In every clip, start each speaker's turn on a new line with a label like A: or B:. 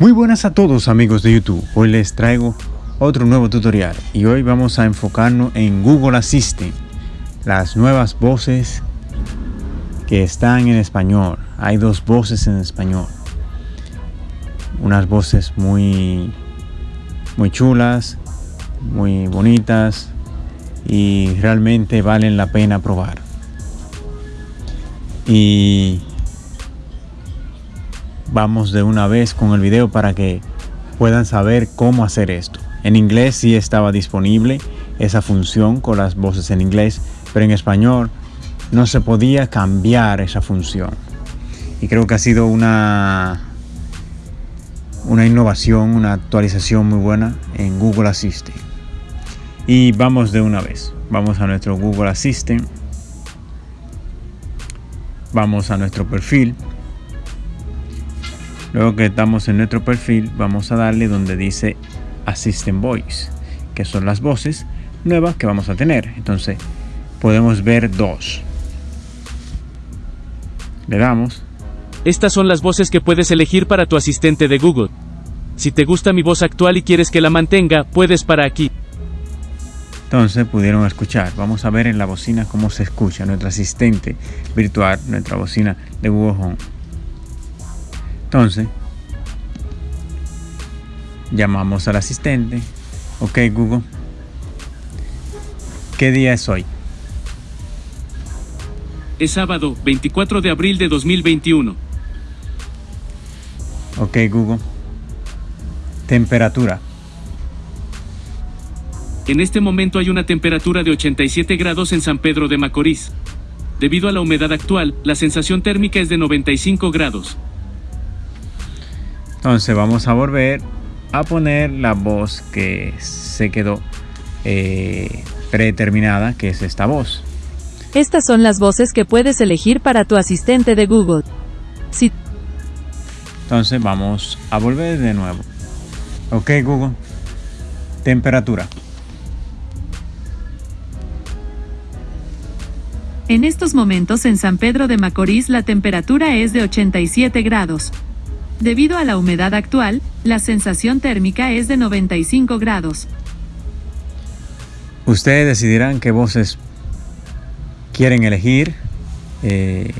A: Muy buenas a todos amigos de YouTube, hoy les traigo otro nuevo tutorial y hoy vamos a enfocarnos en Google Assistant, las nuevas voces que están en español, hay dos voces en español, unas voces muy, muy chulas, muy bonitas y realmente valen la pena probar. Y vamos de una vez con el video para que puedan saber cómo hacer esto. En inglés sí estaba disponible esa función con las voces en inglés, pero en español no se podía cambiar esa función. Y creo que ha sido una, una innovación, una actualización muy buena en Google Assistant. Y vamos de una vez. Vamos a nuestro Google Assistant. Vamos a nuestro perfil. Luego que estamos en nuestro perfil, vamos a darle donde dice Assistant Voice, que son las voces nuevas que vamos a tener. Entonces, podemos ver dos. Le damos.
B: Estas son las voces que puedes elegir para tu asistente de Google. Si te gusta mi voz actual y quieres que la mantenga, puedes para aquí.
A: Entonces pudieron escuchar. Vamos a ver en la bocina cómo se escucha nuestro asistente virtual, nuestra bocina de Google Home. Entonces, llamamos al asistente. Ok, Google. ¿Qué día es hoy?
B: Es sábado, 24 de abril de 2021.
A: Ok, Google. Temperatura.
B: En este momento hay una temperatura de 87 grados en San Pedro de Macorís. Debido a la humedad actual, la sensación térmica es de 95 grados.
A: Entonces vamos a volver a poner la voz que se quedó eh, predeterminada, que es esta voz.
C: Estas son las voces que puedes elegir para tu asistente de Google. Si
A: Entonces vamos a volver de nuevo. Ok Google. Temperatura.
C: en estos momentos en San Pedro de Macorís la temperatura es de 87 grados. Debido a la humedad actual, la sensación térmica es de 95 grados.
A: Ustedes decidirán qué voces quieren elegir. Eh,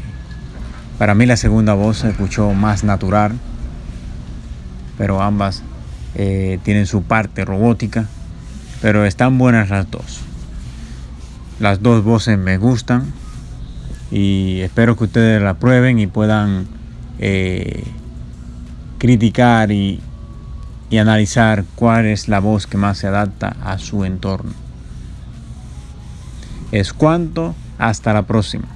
A: para mí la segunda voz se escuchó más natural, pero ambas eh, tienen su parte robótica, pero están buenas las dos. Las dos voces me gustan y espero que ustedes la prueben y puedan eh, criticar y, y analizar cuál es la voz que más se adapta a su entorno. Es cuanto, hasta la próxima.